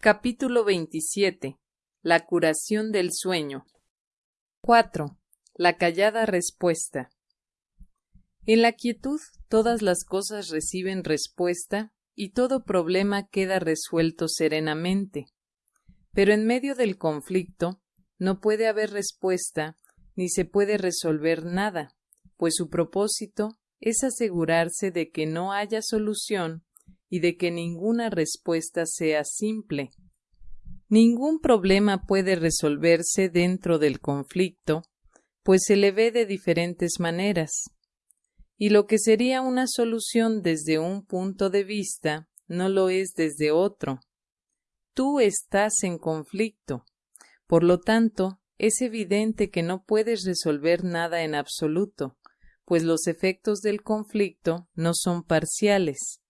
Capítulo 27. La curación del sueño. 4. La callada respuesta. En la quietud todas las cosas reciben respuesta y todo problema queda resuelto serenamente. Pero en medio del conflicto no puede haber respuesta ni se puede resolver nada, pues su propósito es asegurarse de que no haya solución y de que ninguna respuesta sea simple. Ningún problema puede resolverse dentro del conflicto, pues se le ve de diferentes maneras. Y lo que sería una solución desde un punto de vista no lo es desde otro. Tú estás en conflicto. Por lo tanto, es evidente que no puedes resolver nada en absoluto, pues los efectos del conflicto no son parciales.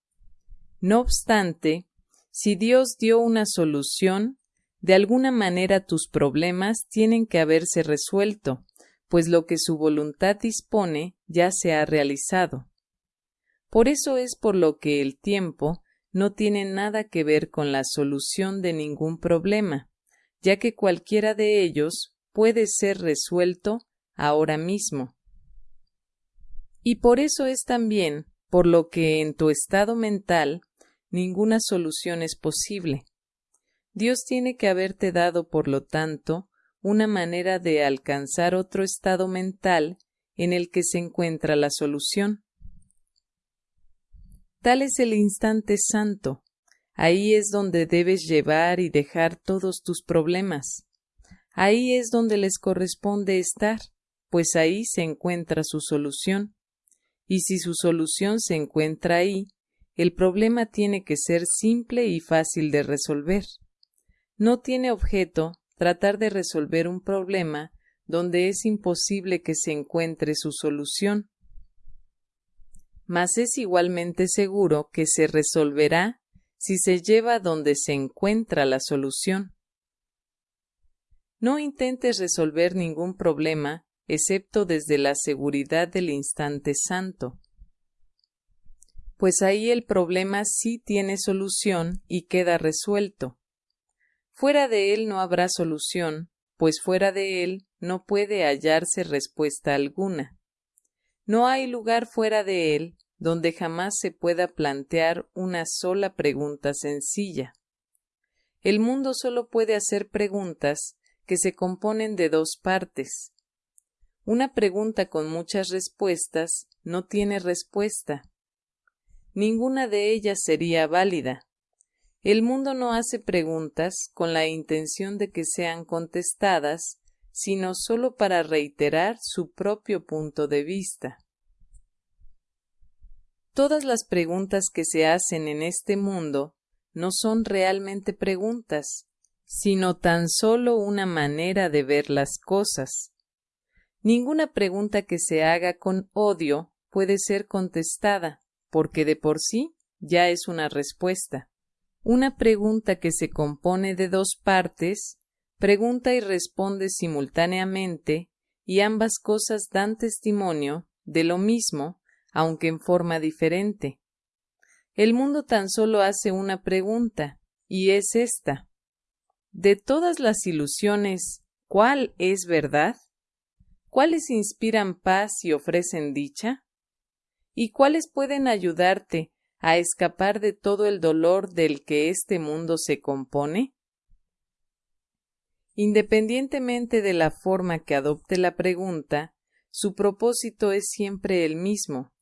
No obstante, si Dios dio una solución, de alguna manera tus problemas tienen que haberse resuelto, pues lo que su voluntad dispone ya se ha realizado. Por eso es por lo que el tiempo no tiene nada que ver con la solución de ningún problema, ya que cualquiera de ellos puede ser resuelto ahora mismo. Y por eso es también por lo que en tu estado mental ninguna solución es posible. Dios tiene que haberte dado, por lo tanto, una manera de alcanzar otro estado mental en el que se encuentra la solución. Tal es el instante santo. Ahí es donde debes llevar y dejar todos tus problemas. Ahí es donde les corresponde estar, pues ahí se encuentra su solución. Y si su solución se encuentra ahí, el problema tiene que ser simple y fácil de resolver. No tiene objeto tratar de resolver un problema donde es imposible que se encuentre su solución. Mas es igualmente seguro que se resolverá si se lleva donde se encuentra la solución. No intentes resolver ningún problema excepto desde la seguridad del instante santo pues ahí el problema sí tiene solución y queda resuelto. Fuera de él no habrá solución, pues fuera de él no puede hallarse respuesta alguna. No hay lugar fuera de él donde jamás se pueda plantear una sola pregunta sencilla. El mundo solo puede hacer preguntas que se componen de dos partes. Una pregunta con muchas respuestas no tiene respuesta, ninguna de ellas sería válida. El mundo no hace preguntas con la intención de que sean contestadas, sino sólo para reiterar su propio punto de vista. Todas las preguntas que se hacen en este mundo no son realmente preguntas, sino tan solo una manera de ver las cosas. Ninguna pregunta que se haga con odio puede ser contestada, porque de por sí ya es una respuesta. Una pregunta que se compone de dos partes, pregunta y responde simultáneamente, y ambas cosas dan testimonio de lo mismo, aunque en forma diferente. El mundo tan solo hace una pregunta, y es esta. De todas las ilusiones, ¿cuál es verdad? ¿Cuáles inspiran paz y ofrecen dicha? Y cuáles pueden ayudarte a escapar de todo el dolor del que este mundo se compone? Independientemente de la forma que adopte la pregunta, su propósito es siempre el mismo.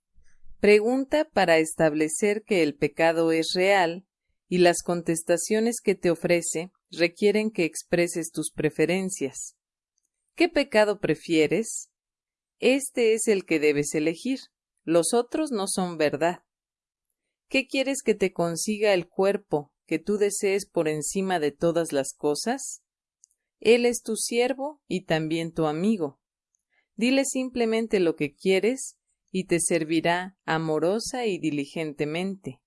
Pregunta para establecer que el pecado es real y las contestaciones que te ofrece requieren que expreses tus preferencias. ¿Qué pecado prefieres? Este es el que debes elegir. Los otros no son verdad. ¿Qué quieres que te consiga el cuerpo que tú desees por encima de todas las cosas? Él es tu siervo y también tu amigo. Dile simplemente lo que quieres y te servirá amorosa y diligentemente.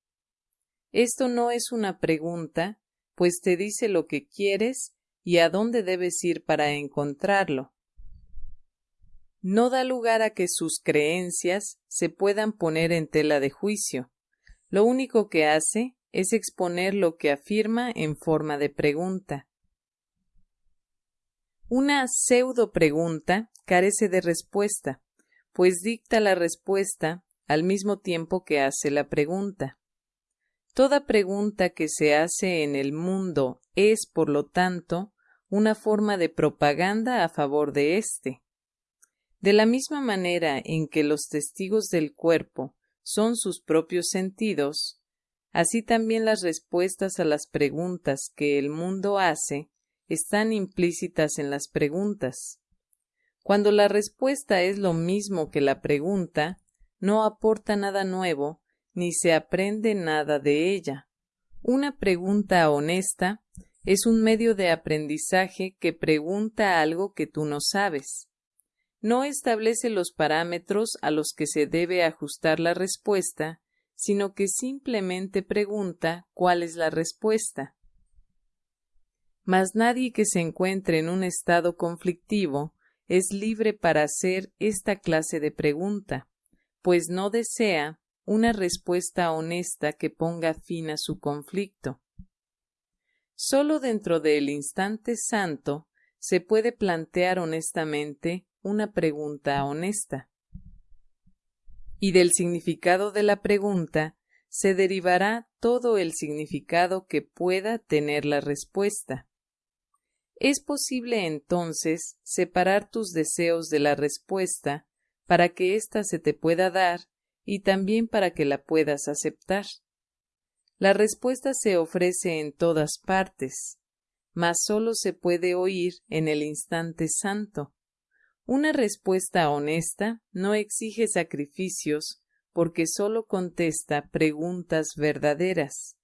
Esto no es una pregunta, pues te dice lo que quieres y a dónde debes ir para encontrarlo no da lugar a que sus creencias se puedan poner en tela de juicio. Lo único que hace es exponer lo que afirma en forma de pregunta. Una pseudo pregunta carece de respuesta, pues dicta la respuesta al mismo tiempo que hace la pregunta. Toda pregunta que se hace en el mundo es, por lo tanto, una forma de propaganda a favor de éste. De la misma manera en que los testigos del cuerpo son sus propios sentidos, así también las respuestas a las preguntas que el mundo hace están implícitas en las preguntas. Cuando la respuesta es lo mismo que la pregunta, no aporta nada nuevo, ni se aprende nada de ella. Una pregunta honesta es un medio de aprendizaje que pregunta algo que tú no sabes. No establece los parámetros a los que se debe ajustar la respuesta, sino que simplemente pregunta cuál es la respuesta. Mas nadie que se encuentre en un estado conflictivo es libre para hacer esta clase de pregunta, pues no desea una respuesta honesta que ponga fin a su conflicto. Solo dentro del instante santo se puede plantear honestamente una pregunta honesta. Y del significado de la pregunta se derivará todo el significado que pueda tener la respuesta. Es posible entonces separar tus deseos de la respuesta para que ésta se te pueda dar y también para que la puedas aceptar. La respuesta se ofrece en todas partes, mas sólo se puede oír en el instante santo. Una respuesta honesta no exige sacrificios porque sólo contesta preguntas verdaderas.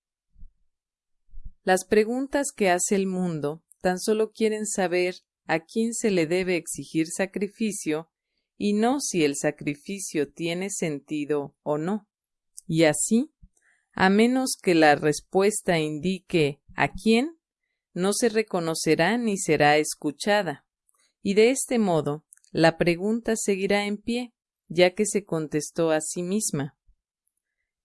Las preguntas que hace el mundo tan solo quieren saber a quién se le debe exigir sacrificio y no si el sacrificio tiene sentido o no. Y así, a menos que la respuesta indique a quién, no se reconocerá ni será escuchada. Y de este modo, la pregunta seguirá en pie, ya que se contestó a sí misma.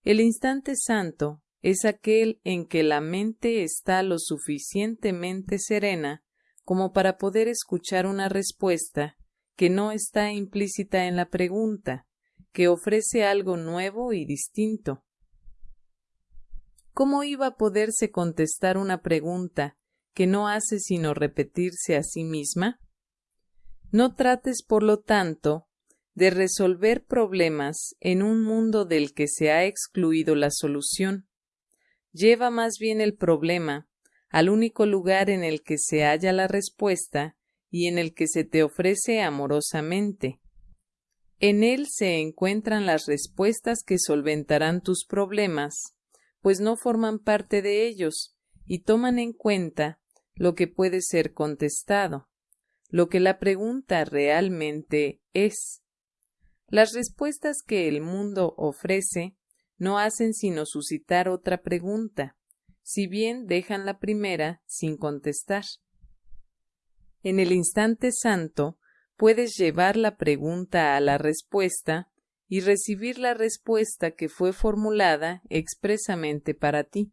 El instante santo es aquel en que la mente está lo suficientemente serena como para poder escuchar una respuesta que no está implícita en la pregunta, que ofrece algo nuevo y distinto. ¿Cómo iba a poderse contestar una pregunta que no hace sino repetirse a sí misma? No trates, por lo tanto, de resolver problemas en un mundo del que se ha excluido la solución. Lleva más bien el problema al único lugar en el que se halla la respuesta y en el que se te ofrece amorosamente. En él se encuentran las respuestas que solventarán tus problemas, pues no forman parte de ellos y toman en cuenta lo que puede ser contestado, lo que la pregunta realmente es. Las respuestas que el mundo ofrece no hacen sino suscitar otra pregunta, si bien dejan la primera sin contestar. En el instante santo puedes llevar la pregunta a la respuesta y recibir la respuesta que fue formulada expresamente para ti.